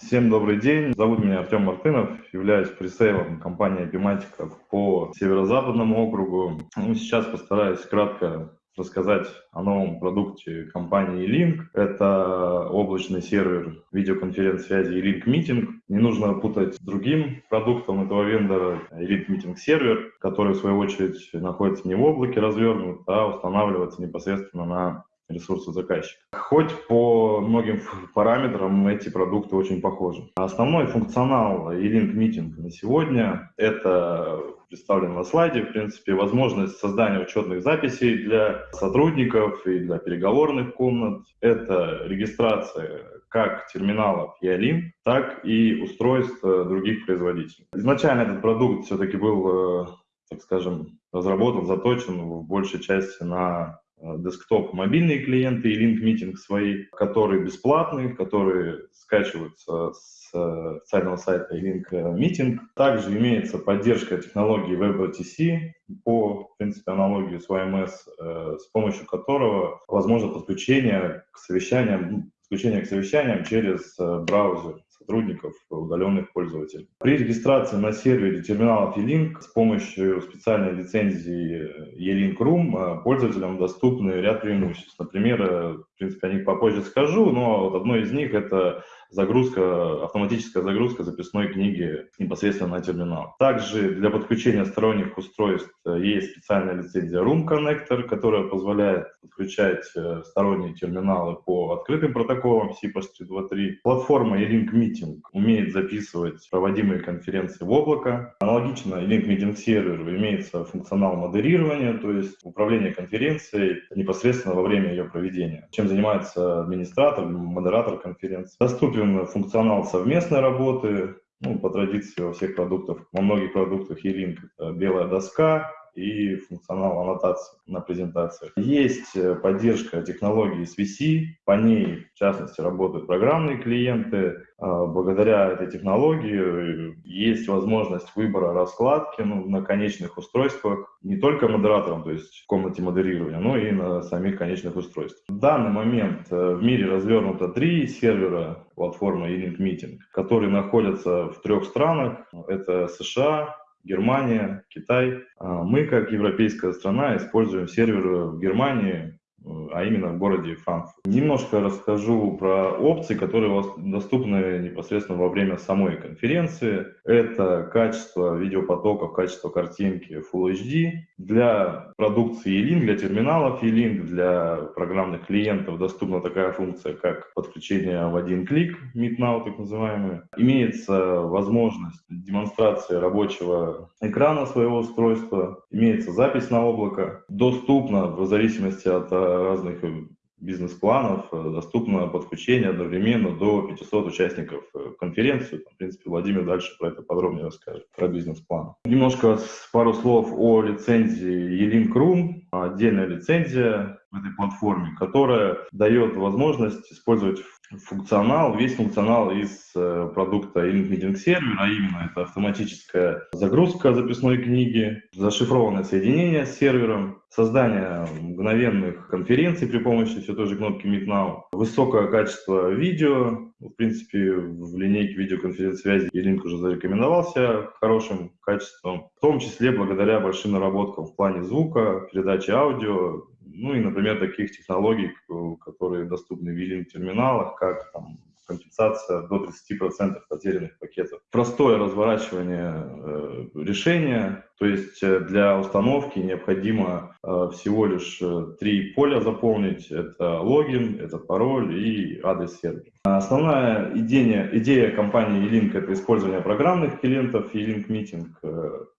Всем добрый день. Зовут меня Артем Мартынов. Являюсь пресейлом компании Epimatica по северо-западному округу. Ну, сейчас постараюсь кратко рассказать о новом продукте компании E-Link. Это облачный сервер видеоконференц-связи E-Link Meeting. Не нужно путать с другим продуктом этого вендора E-Link Meeting сервер, который в свою очередь находится не в облаке развернут, а устанавливается непосредственно на ресурсы заказчика. Хоть по многим параметрам эти продукты очень похожи. Основной функционал E-Link Meeting на сегодня – это представлен на слайде, в принципе, возможность создания учетных записей для сотрудников и для переговорных комнат. Это регистрация как терминалов e так и устройств других производителей. Изначально этот продукт все-таки был, э, так скажем, разработан, заточен в большей части на Э, десктоп мобильные клиенты и Link Meeting свои, которые бесплатные, которые скачиваются с э, официального сайта Link Meeting. Также имеется поддержка технологии WebRTC по, в принципе, аналогии с OMS, э, с помощью которого возможно подключение к совещаниям, подключение к совещаниям через браузер сотрудников, удаленных пользователей. При регистрации на сервере терминалов E-Link с помощью специальной лицензии E-Link Room пользователям доступны ряд преимуществ. Например, в принципе, о них попозже скажу, но вот одно из них – это загрузка, автоматическая загрузка записной книги непосредственно на терминал. Также для подключения сторонних устройств э, есть специальная лицензия Room Connector, которая позволяет подключать э, сторонние терминалы по открытым протоколам CPOS323. Платформа E-Link Meeting умеет записывать проводимые конференции в облако. Аналогично E-Link Meeting Server имеется функционал модерирования, то есть управление конференцией непосредственно во время ее проведения. Чем занимается администратор, модератор конференции. Доступен функционал совместной работы, ну, по традиции во всех продуктах, во многих продуктах E-Link белая доска, и функционал аннотации на презентациях. Есть э, поддержка технологии SVC, по ней, в частности, работают программные клиенты. А, благодаря этой технологии э, есть возможность выбора раскладки ну, на конечных устройствах не только модератором, то есть в комнате модерирования, но и на самих конечных устройствах. В данный момент э, в мире развернуто три сервера платформы E-Link Meeting, которые находятся в трех странах. Это США, Германия, Китай. А мы, как европейская страна, используем сервер в Германии, а именно в городе Франкфурт. Немножко расскажу про опции, которые доступны непосредственно во время самой конференции. Это качество видеопотоков, качество картинки Full HD. Для продукции E-Link, для терминалов E-Link, для программных клиентов доступна такая функция, как подключение в один клик, Meet Now так называемый. Имеется возможность демонстрации рабочего экрана своего устройства, имеется запись на облако. Доступно в зависимости от разных э, бизнес-планов э, доступно подключение одновременно до 500 участников э, конференции. В принципе, Владимир дальше про это подробнее расскажет, про бизнес-план. Немножко пару слов о лицензии E-Link Room. Отдельная лицензия в этой платформе, которая дает возможность использовать функционал, весь функционал из э, продукта e-link Meeting Server, а именно это автоматическая загрузка записной книги, зашифрованное соединение с сервером, создание мгновенных конференций при помощи все той же кнопки Meet Now, высокое качество видео, в принципе, в линейке видеоконференц-связи E-Link уже зарекомендовался хорошим качеством, в том числе благодаря большим наработкам в плане звука, передачи аудио, ну и, например, таких технологий, которые доступны в e-терминалах, как там, компенсация до 30% потерянных пакетов. Простое разворачивание э, решения, то есть э, для установки необходимо э, всего лишь э, три поля заполнить. Это логин, это пароль и адрес сервера. Основная идея, идея компании E-Link – это использование программных клиентов E-Link Meeting.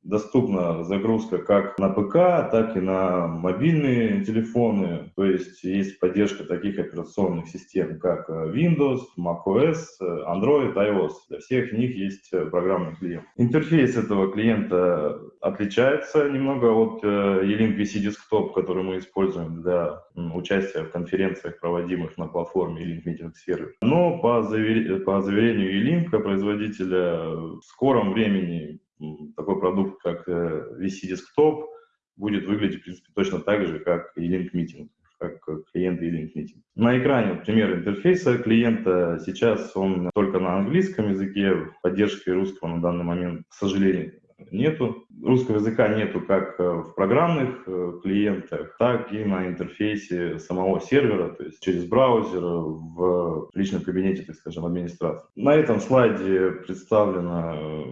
Доступна загрузка как на ПК, так и на мобильные телефоны. То есть есть поддержка таких операционных систем, как Windows, macOS, Android, iOS. Для всех них есть программный клиент. Интерфейс этого клиента отличается немного от э, E-Link Desktop, который мы используем для участия в конференциях, проводимых на платформе E-Link Meeting Server. Но по, завер... по заверению E-Link, производителя, в скором времени такой продукт, как э, VC Desktop, будет выглядеть, в принципе, точно так же, как E-Link Meeting как клиент E-Link Meeting. На экране пример интерфейса клиента. Сейчас он только на английском языке, поддержки русского на данный момент, к сожалению, нету. Русского языка нету как э, в программных э, клиентах, так и на интерфейсе самого сервера, то есть через браузер в личном кабинете, так скажем, администратора. На этом слайде представлена э,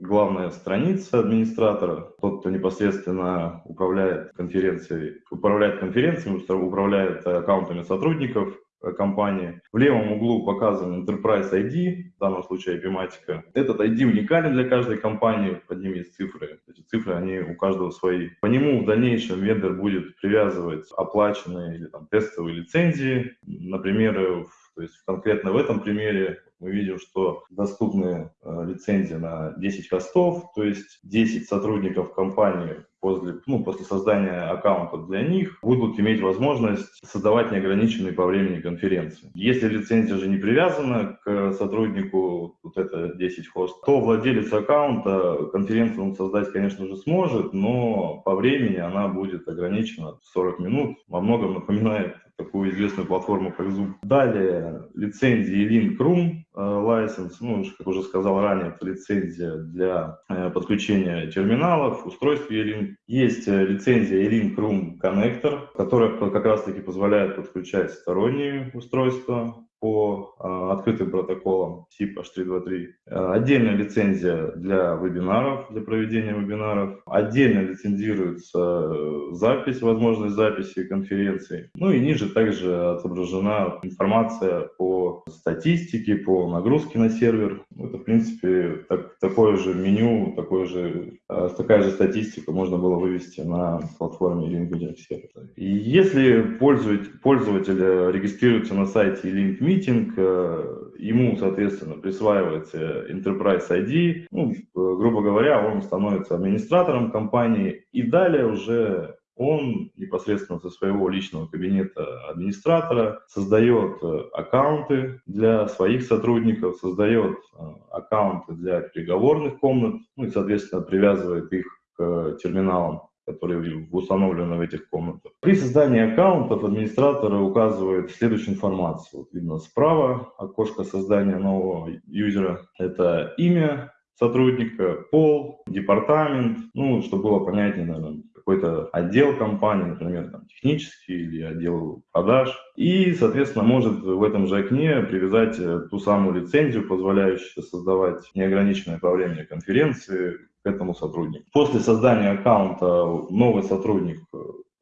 главная страница администратора, тот, кто непосредственно управляет конференцией, управляет конференциями, управляет аккаунтами сотрудников, Э, компании. В левом углу показан Enterprise ID, в данном случае IP-матика. Этот ID уникален для каждой компании, под ним есть цифры. Эти цифры, они у каждого свои. По нему в дальнейшем вендор будет привязывать оплаченные или там, тестовые лицензии. Например, то есть конкретно в этом примере мы видим, что доступны э, лицензии на 10 хостов, то есть 10 сотрудников компании после, ну, после создания аккаунта для них будут иметь возможность создавать неограниченные по времени конференции. Если лицензия же не привязана к сотруднику, вот это 10 хост, то владелец аккаунта конференцию он создать, конечно же, сможет, но по времени она будет ограничена в 40 минут. Во многом напоминает такую известную платформу, как Zoom. Далее лицензии Link Room License, ну, как уже сказал ранее, это лицензия для э, подключения терминалов, устройств E-Link. Есть э, лицензия E-Link Connector, которая как раз-таки позволяет подключать сторонние устройства по э, открытым протоколам SIP H323. Э, отдельная лицензия для вебинаров, для проведения вебинаров. Отдельно лицензируется э, запись, возможность записи конференции. Ну и ниже также отображена информация по статистике, по нагрузке на сервер. Это, в принципе, так, такое же меню, такое же, э, такая же статистика можно было вывести на платформе LinkMedia Server. Если пользователь, пользователь регистрируется на сайте LinkMedia, митинг, э, ему, соответственно, присваивается Enterprise ID, ну, грубо говоря, он становится администратором компании, и далее уже он непосредственно со своего личного кабинета администратора создает э, аккаунты для своих сотрудников, создает э, аккаунты для переговорных комнат, ну и, соответственно, привязывает их к терминалам которые установлены в этих комнатах. При создании аккаунтов администраторы указывают следующую информацию. Вот видно справа окошко создания нового юзера. Это имя сотрудника, пол, департамент, ну, чтобы было понятнее, наверное, какой-то отдел компании, например, там, технический или отдел продаж. И, соответственно, может в этом же окне привязать э, ту самую лицензию, позволяющую создавать неограниченное по времени конференции, к этому сотруднику. После создания аккаунта новый сотрудник,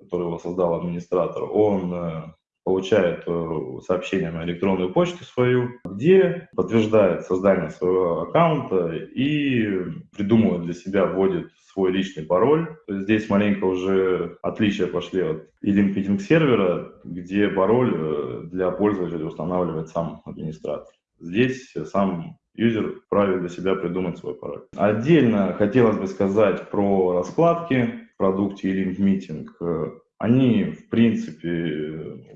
который его создал администратор, он э, получает э, сообщение на электронную почту свою, где подтверждает создание своего аккаунта и придумывает для себя, вводит свой личный пароль. Здесь маленько уже отличия пошли от e-link сервера, где пароль э, для пользователя устанавливает сам администратор. Здесь сам юзер вправе для себя придумать свой пароль. Отдельно хотелось бы сказать про раскладки в продукте e-link meeting. Они, в принципе,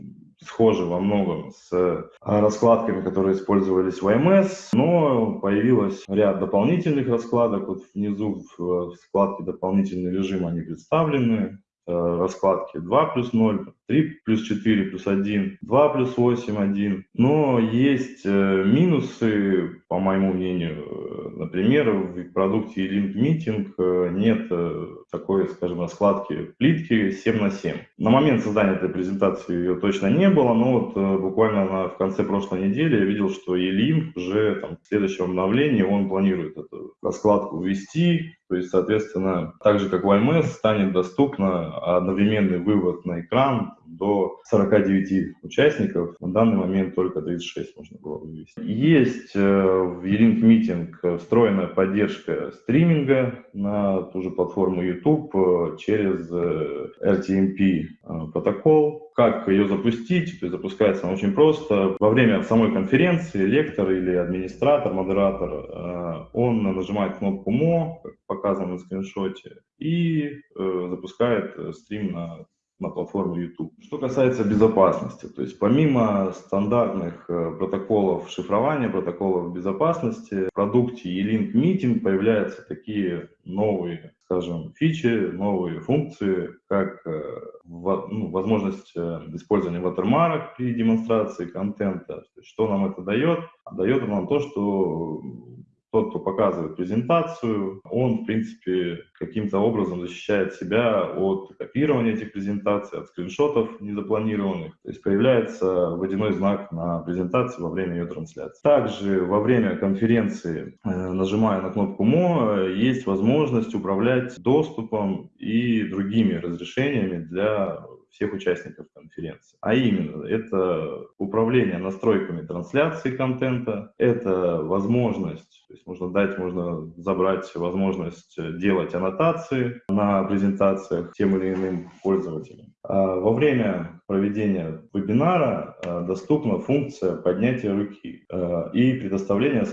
схожи во многом с раскладками, которые использовались в IMS, но появилось ряд дополнительных раскладок. Вот внизу в вкладке «Дополнительный режим» они представлены. Э, раскладки 2 плюс 0, 3 плюс 4 плюс 1, 2 плюс 8, 1. Но есть э, минусы, по моему мнению. Например, в продукте Link Meeting нет э, такой, скажем, раскладки плитки 7 на 7. На момент создания этой презентации ее точно не было, но вот буквально на, в конце прошлой недели я видел, что E-Link уже там, в следующем обновлении он планирует эту раскладку ввести, то есть, соответственно, так же как в IMS станет доступно одновременный вывод на экран до 49 участников. На данный момент только 36 можно было вывести. Есть э, в E-Link встроенная поддержка стриминга на ту же платформу YouTube э, через э, RTMP протокол. Как ее запустить? То есть запускается она очень просто. Во время самой конференции лектор или администратор, модератор, он нажимает кнопку «Мо», как показано на скриншоте, и запускает стрим на на платформе YouTube. Что касается безопасности, то есть помимо стандартных э, протоколов шифрования, протоколов безопасности, в продукте E-Link Meeting появляются такие новые, скажем, фичи, новые функции, как э, ну, возможность э, использования ватермарок при демонстрации контента. Что нам это дает? Дает нам то, что тот, кто показывает презентацию, он, в принципе, каким-то образом защищает себя от копирования этих презентаций, от скриншотов незапланированных. То есть появляется водяной знак на презентации во время ее трансляции. Также во время конференции, э, нажимая на кнопку «Мо», есть возможность управлять доступом и другими разрешениями для всех участников конференции. А именно, это управление настройками трансляции контента, это возможность, то есть можно дать, можно забрать возможность делать аннотации на презентациях тем или иным пользователям. А во время проведения вебинара а, доступна функция поднятия руки а, и предоставления,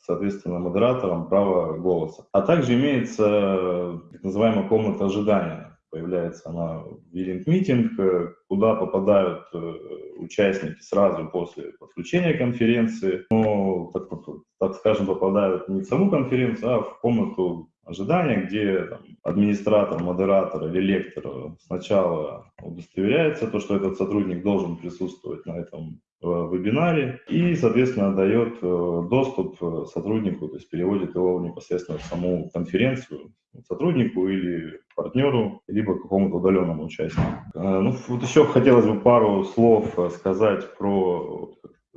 соответственно, модераторам права голоса. А также имеется так называемая комната ожидания появляется она в Вилинг Митинг, э, куда попадают э, участники сразу после подключения конференции, но, так, так скажем, попадают не в саму конференцию, а в комнату ожидания, где там, администратор, модератор или лектор сначала удостоверяется, то, что этот сотрудник должен присутствовать на этом э, вебинаре и, соответственно, дает доступ сотруднику, то есть переводит его непосредственно в саму конференцию сотруднику или партнеру, либо какому-то удаленному участнику. Э, ну, вот еще хотелось бы пару слов э, сказать про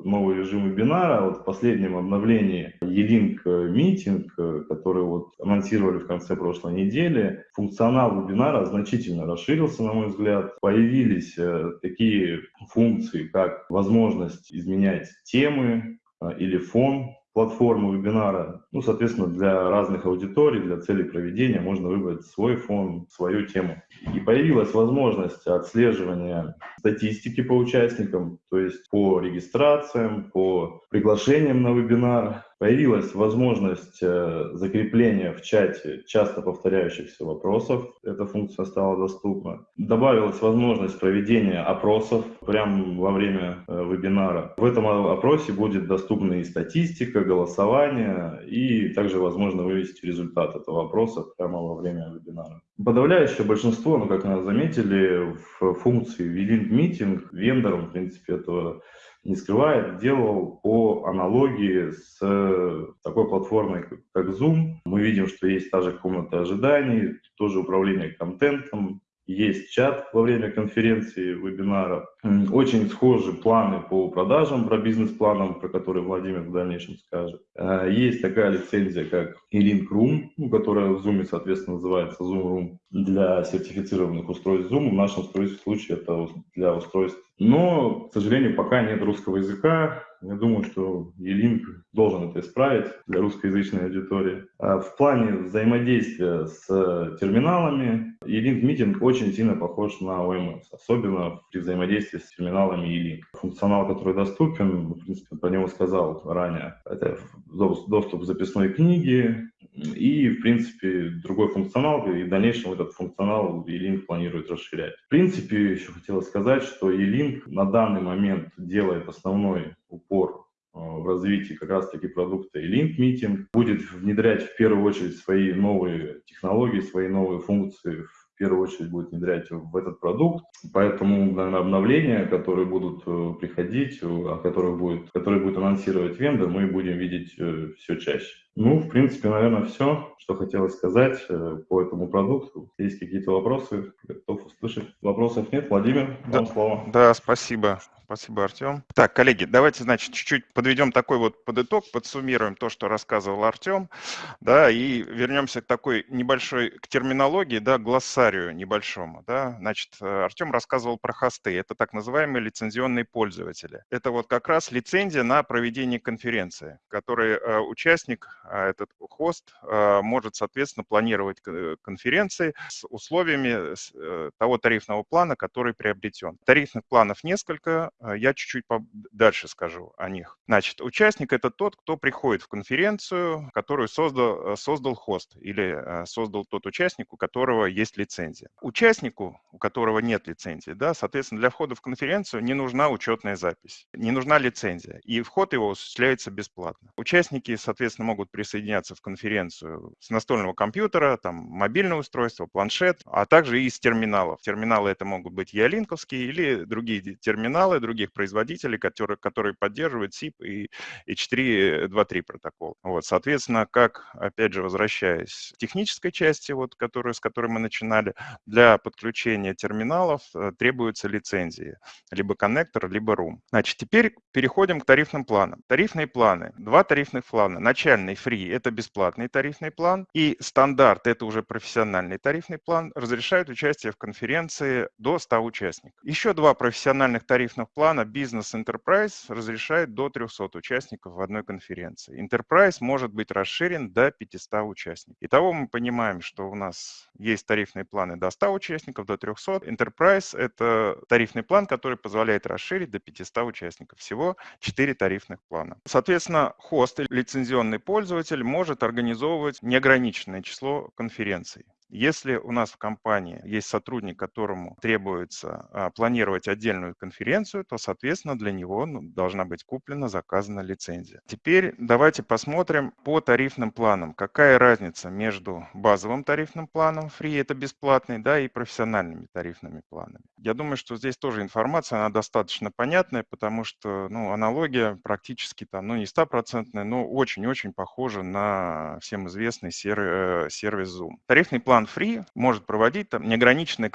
новый режим вебинара. Вот в последнем обновлении E-Link Meeting, который вот анонсировали в конце прошлой недели, функционал вебинара значительно расширился, на мой взгляд. Появились э, такие функции, как возможность изменять темы или фон платформу вебинара. Ну, соответственно, для разных аудиторий, для целей проведения можно выбрать свой фон, свою тему. И появилась возможность отслеживания статистики по участникам, то есть по регистрациям, по приглашениям на вебинар, Появилась возможность э, закрепления в чате часто повторяющихся вопросов. Эта функция стала доступна. Добавилась возможность проведения опросов прямо во время э, вебинара. В этом опросе будет доступна и статистика, голосование, и также возможно вывести результат этого опроса прямо во время вебинара. Подавляющее большинство, ну, как мы заметили, в функции V-Link Meeting вендором, в принципе, этого не скрывает, делал по аналогии с такой платформой, как Zoom. Мы видим, что есть та же комната ожиданий, тоже управление контентом, есть чат во время конференции, вебинара. Очень схожи планы по продажам, про бизнес-планам, про которые Владимир в дальнейшем скажет. Э, есть такая лицензия, как E-Link Room, ну, которая в Zoom, соответственно, называется Zoom Room для сертифицированных устройств Zoom. В нашем случае это для устройств. Но, к сожалению, пока нет русского языка. Я думаю, что E-Link должен это исправить для русскоязычной аудитории. А в плане взаимодействия с терминалами E-Link Meeting очень сильно похож на OMS, особенно при взаимодействии с терминалами E-Link. Функционал, который доступен, в принципе, про него сказал ранее, это доступ к записной книге, и, в принципе, другой функционал, и в дальнейшем этот функционал E-Link планирует расширять. В принципе, еще хотелось сказать, что E-Link на данный момент делает основной упор э, в развитии как раз-таки продукта E-Link Meeting, будет внедрять в первую очередь свои новые технологии, свои новые функции в первую очередь будет внедрять в этот продукт. Поэтому наверное, обновления, которые будут э, приходить, о которых будет, которые будет анонсировать вендор, мы будем видеть э, все чаще. Ну, в принципе, наверное, все, что хотелось сказать э, по этому продукту. Есть какие-то вопросы, готов услышать. Вопросов нет. Владимир, да, слово. Да, спасибо. Спасибо, Артем. Так, коллеги, давайте, значит, чуть-чуть подведем такой вот под итог, подсуммируем то, что рассказывал Артем, да, и вернемся к такой небольшой, к терминологии, да, глоссарию небольшому, да. Значит, Артем рассказывал про хосты, это так называемые лицензионные пользователи. Это вот как раз лицензия на проведение конференции, который э, участник, э, этот хост, э, может, соответственно, планировать конференции с условиями того тарифного плана, который приобретен. Тарифных планов несколько, э, я чуть-чуть дальше скажу о них. Значит, участник – это тот, кто приходит в конференцию, которую создал, создал хост или создал тот участник, у которого есть лицензия. Участнику, у которого нет лицензии, да, соответственно, для входа в конференцию не нужна учетная запись, не нужна лицензия, и вход его осуществляется бесплатно. Участники, соответственно, могут присоединяться в конференцию с настольного компьютера, там, мобильное устройство, планшет, а также и из терминалов. Терминалы это могут быть ялинковские или другие терминалы других производителей, которые, которые поддерживают SIP и, и 4.2.3 протокол. Вот, соответственно, как, опять же, возвращаясь к технической части, вот, которую, с которой мы начинали, для подключения терминалов э, требуется лицензии, либо коннектор, либо room. Значит, теперь переходим к тарифным планам. Тарифные планы. Два тарифных плана. Начальный free – это бесплатный тарифный план, и стандарт – это уже профессиональный тарифный план, разрешают участие в конференции до 100 участников. Еще два профессиональных тарифных плана Business Enterprise разрешает до 300 участников в одной конференции. Enterprise может быть расширен до 500 участников. Итого мы понимаем, что у нас есть тарифные планы до 100 участников, до 300. Enterprise – это тарифный план, который позволяет расширить до 500 участников. Всего 4 тарифных плана. Соответственно, хост, лицензионный пользователь, может организовывать неограниченное число конференций. Если у нас в компании есть сотрудник, которому требуется а, планировать отдельную конференцию, то, соответственно, для него ну, должна быть куплена, заказана лицензия. Теперь давайте посмотрим по тарифным планам. Какая разница между базовым тарифным планом, free это бесплатный, да, и профессиональными тарифными планами. Я думаю, что здесь тоже информация, она достаточно понятная, потому что ну, аналогия практически там, ну не стопроцентная, но очень-очень похожа на всем известный э, сервис Zoom. Тарифный план One Free может проводить там неограниченное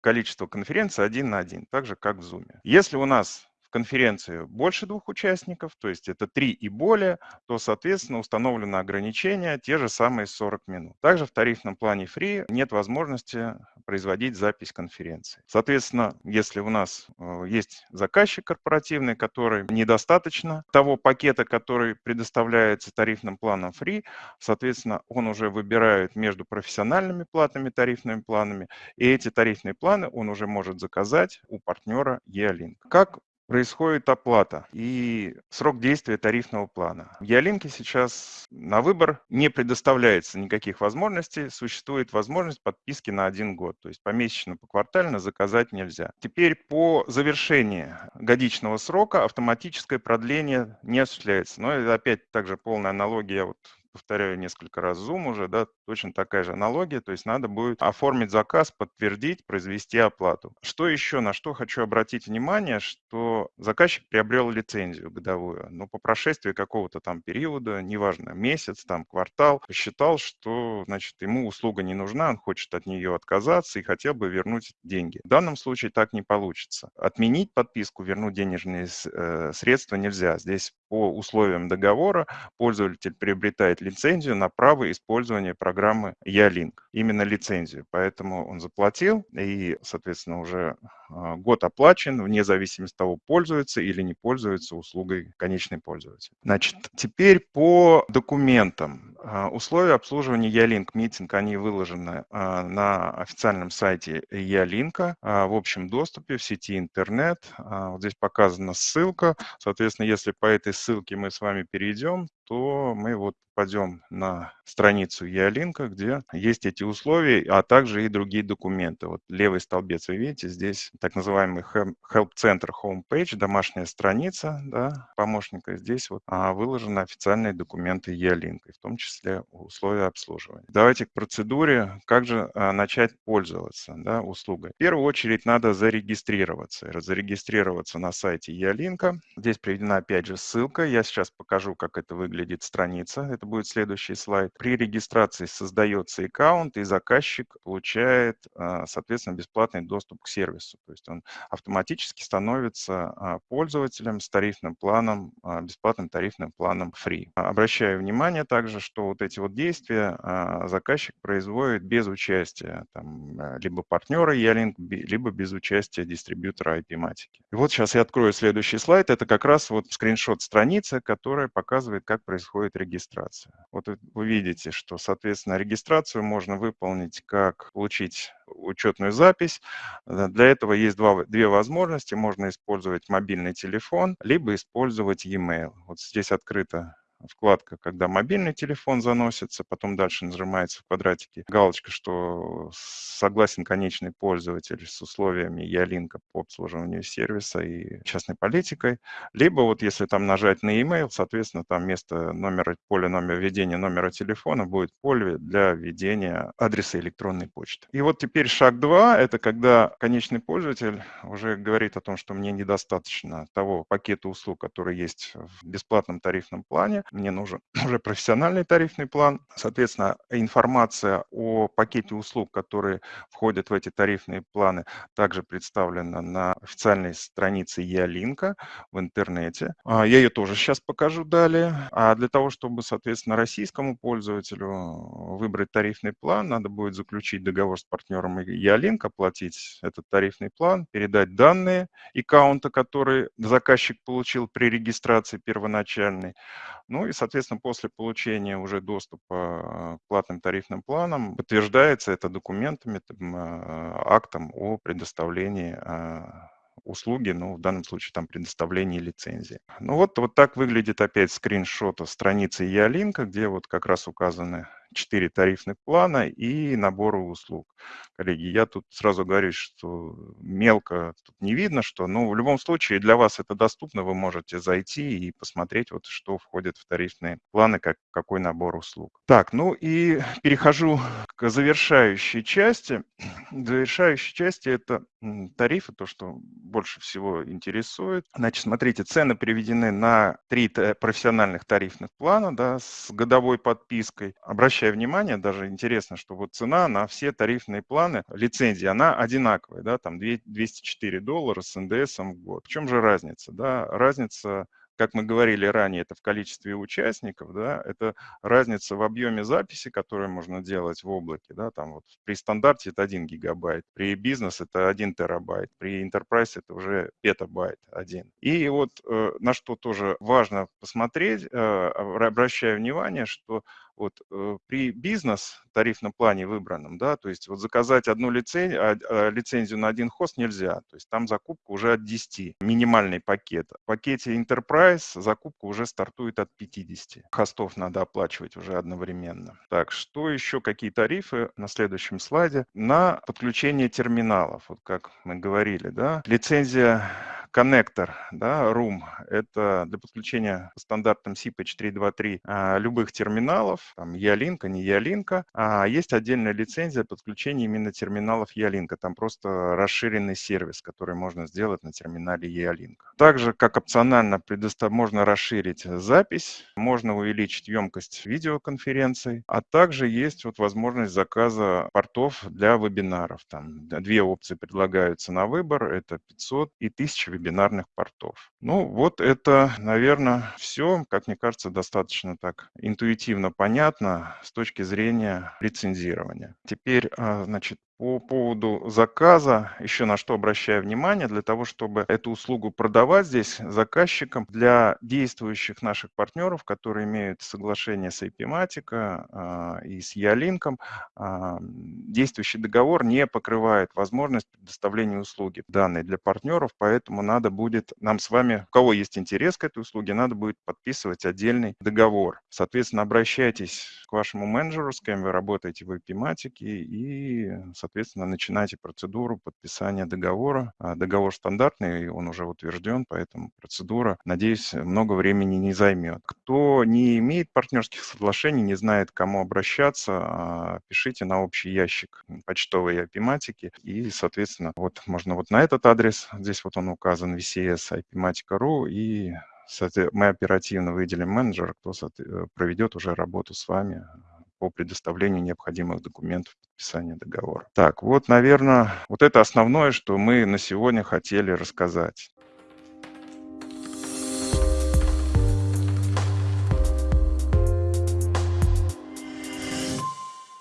количество конференций один на один, так же как в Zoom. Если у нас в конференции больше двух участников, то есть это три и более, то, соответственно, установлено ограничение те же самые 40 минут. Также в тарифном плане Free нет возможности производить запись конференции. Соответственно, если у нас э, есть заказчик корпоративный, который недостаточно того пакета, который предоставляется тарифным планом Free, соответственно, он уже выбирает между профессиональными платными тарифными планами, и эти тарифные планы он уже может заказать у партнера E-Link. Как происходит оплата и срок действия тарифного плана. В Ялинке сейчас на выбор не предоставляется никаких возможностей, существует возможность подписки на один год, то есть помесячно, поквартально заказать нельзя. Теперь по завершении годичного срока автоматическое продление не осуществляется. Но это опять также полная аналогия вот повторяю несколько раз Zoom уже, да, точно такая же аналогия, то есть надо будет оформить заказ, подтвердить, произвести оплату. Что еще, на что хочу обратить внимание, что заказчик приобрел лицензию годовую, но по прошествии какого-то там периода, неважно, месяц, там, квартал, посчитал, что, значит, ему услуга не нужна, он хочет от нее отказаться и хотел бы вернуть деньги. В данном случае так не получится. Отменить подписку, вернуть денежные э, средства нельзя. Здесь по условиям договора пользователь приобретает лицензию на право использования программы Ялинк. Именно лицензию. Поэтому он заплатил и, соответственно, уже год оплачен, вне зависимости от того, пользуется или не пользуется услугой конечный пользователь. Значит, теперь по документам. А, условия обслуживания Ялинк митинг, они выложены а, на официальном сайте Ялинка в общем доступе в сети интернет. Вот здесь показана ссылка. Соответственно, если по этой ссылке мы с вами перейдем, то мы вот попадем на страницу Ялинка, где есть эти условия, а также и другие документы. Вот левый столбец вы видите, здесь так называемый Help Center Homepage, домашняя страница да, помощника. Здесь вот а, выложены официальные документы E-Link, в том числе условия обслуживания. Давайте к процедуре, как же а, начать пользоваться да, услугой. В первую очередь надо зарегистрироваться. Зарегистрироваться на сайте E-Link. Здесь приведена опять же ссылка. Я сейчас покажу, как это выглядит страница. Это будет следующий слайд. При регистрации создается аккаунт, и заказчик получает, а, соответственно, бесплатный доступ к сервису. То есть он автоматически становится а, пользователем с тарифным планом, а, бесплатным тарифным планом Free. Обращаю внимание также, что вот эти вот действия а, заказчик производит без участия там, либо партнера Ялинк, либо без участия дистрибьютора IP-матики. И вот сейчас я открою следующий слайд. Это как раз вот скриншот страницы, которая показывает, как происходит регистрация. Вот вы видите, что, соответственно, регистрацию можно выполнить как получить учетную запись. Для этого есть два, две возможности. Можно использовать мобильный телефон, либо использовать e-mail. Вот здесь открыто вкладка, когда мобильный телефон заносится, потом дальше нажимается в квадратике галочка, что согласен конечный пользователь с условиями Ялинка по обслуживанию сервиса и частной политикой. Либо вот если там нажать на email, соответственно, там вместо номера, поля номера введения номера телефона будет поле для введения адреса электронной почты. И вот теперь шаг 2, это когда конечный пользователь уже говорит о том, что мне недостаточно того пакета услуг, который есть в бесплатном тарифном плане, мне нужен уже профессиональный тарифный план. Соответственно, информация о пакете услуг, которые входят в эти тарифные планы, также представлена на официальной странице Ялинка в интернете. А, я ее тоже сейчас покажу далее. А для того, чтобы, соответственно, российскому пользователю выбрать тарифный план, надо будет заключить договор с партнером Ялинк, оплатить этот тарифный план, передать данные аккаунта, который заказчик получил при регистрации первоначальной. Ну и, соответственно, после получения уже доступа к платным тарифным планам подтверждается это документами, а, актом о предоставлении а, услуги, ну, в данном случае там предоставление лицензии. Ну вот, вот так выглядит опять скриншот страницы Ялинка, где вот как раз указаны четыре тарифных плана и наборы услуг. Коллеги, я тут сразу говорю, что мелко тут не видно, что, но в любом случае для вас это доступно, вы можете зайти и посмотреть, вот что входит в тарифные планы, как, какой набор услуг. Так, ну и перехожу к завершающей части. Завершающей части это тарифы, то, что больше всего интересует. Значит, смотрите, цены приведены на три профессиональных тарифных плана да, с годовой подпиской. Обращаю внимание, даже интересно, что вот цена на все тарифные планы, лицензии, она одинаковая, да, там 204 доллара с НДС в год. В чем же разница? Да? Разница как мы говорили ранее, это в количестве участников, да, это разница в объеме записи, которую можно делать в облаке, да, там вот при стандарте это 1 гигабайт, при бизнес это 1 терабайт, при enterprise это уже петабайт один. И вот э, на что тоже важно посмотреть, э, обращаю внимание, что вот э, при бизнес тарифном плане выбранном, да, то есть вот заказать одну лицензию, а, а, лицензию на один хост нельзя, то есть там закупка уже от 10, минимальный пакет. В пакете Enterprise закупка уже стартует от 50. Хостов надо оплачивать уже одновременно. Так, что еще, какие тарифы на следующем слайде? На подключение терминалов, вот как мы говорили, да, лицензия коннектор, да, ROOM, это для подключения по стандартам SIP-H323 а, любых терминалов, там Ялинка, не Ялинка, а есть отдельная лицензия подключения именно терминалов Ялинка, там просто расширенный сервис, который можно сделать на терминале Ялинка. Также, как опционально, предостав... можно расширить запись, можно увеличить емкость видеоконференций, а также есть вот возможность заказа портов для вебинаров. Там две опции предлагаются на выбор, это 500 и 1000 вебинаров бинарных портов. Ну, вот это, наверное, все, как мне кажется, достаточно так интуитивно понятно с точки зрения лицензирования. Теперь, а, значит, по поводу заказа, еще на что обращаю внимание, для того, чтобы эту услугу продавать здесь заказчикам, для действующих наших партнеров, которые имеют соглашение с IP-Matica а, и с Ялинком, а, действующий договор не покрывает возможность предоставления услуги данной для партнеров, поэтому надо будет нам с вами, у кого есть интерес к этой услуге, надо будет подписывать отдельный договор. Соответственно, обращайтесь к вашему менеджеру, с кем вы работаете в IP-Matic, и, соответственно, начинайте процедуру подписания договора. А, договор стандартный, он уже утвержден, поэтому процедура, надеюсь, много времени не займет. Кто не имеет партнерских соглашений, не знает, к кому обращаться, а, пишите на общий ящик почтовой апиматики, и, соответственно, вот можно вот на этот адрес, здесь вот он указан, vcs ipimatica.ru, и мы оперативно выделим менеджера, кто э, проведет уже работу с вами по предоставлению необходимых документов подписания договора. Так, вот, наверное, вот это основное, что мы на сегодня хотели рассказать.